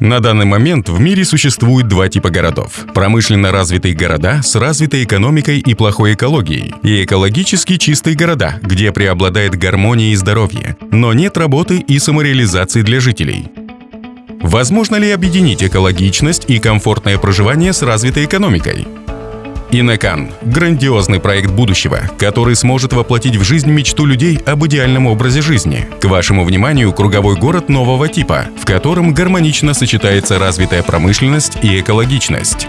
На данный момент в мире существует два типа городов. Промышленно развитые города с развитой экономикой и плохой экологией, и экологически чистые города, где преобладает гармония и здоровье, но нет работы и самореализации для жителей. Возможно ли объединить экологичность и комфортное проживание с развитой экономикой? Инекан – грандиозный проект будущего, который сможет воплотить в жизнь мечту людей об идеальном образе жизни. К вашему вниманию круговой город нового типа, в котором гармонично сочетается развитая промышленность и экологичность.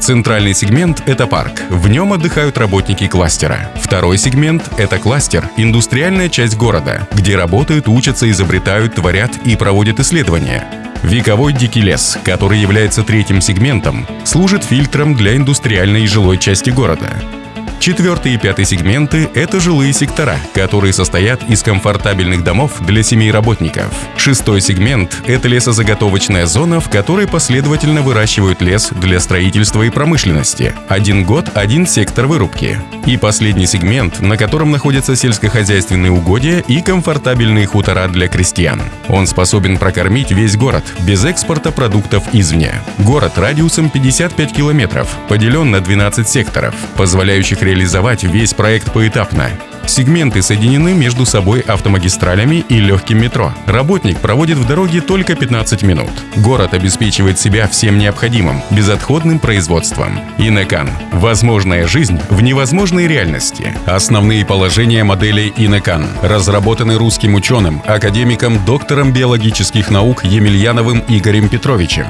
Центральный сегмент – это парк. В нем отдыхают работники кластера. Второй сегмент – это кластер – индустриальная часть города, где работают, учатся, изобретают, творят и проводят исследования. Вековой дикий лес, который является третьим сегментом, служит фильтром для индустриальной и жилой части города. Четвертый и пятый сегменты – это жилые сектора, которые состоят из комфортабельных домов для семей работников. Шестой сегмент – это лесозаготовочная зона, в которой последовательно выращивают лес для строительства и промышленности. Один год – один сектор вырубки. И последний сегмент, на котором находятся сельскохозяйственные угодья и комфортабельные хутора для крестьян. Он способен прокормить весь город без экспорта продуктов извне. Город радиусом 55 километров, поделен на 12 секторов, позволяющих реализовать весь проект поэтапно. Сегменты соединены между собой автомагистралями и легким метро. Работник проводит в дороге только 15 минут. Город обеспечивает себя всем необходимым, безотходным производством. Инекан. Возможная жизнь в невозможной реальности. Основные положения модели Инекан разработаны русским ученым, академиком, доктором биологических наук Емельяновым Игорем Петровичем.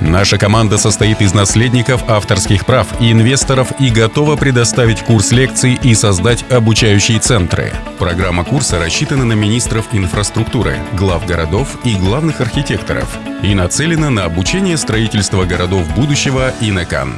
Наша команда состоит из наследников авторских прав и инвесторов и готова предоставить курс лекций и создать обучающие центры. Программа курса рассчитана на министров инфраструктуры, глав городов и главных архитекторов и нацелена на обучение строительства городов будущего и на КАН.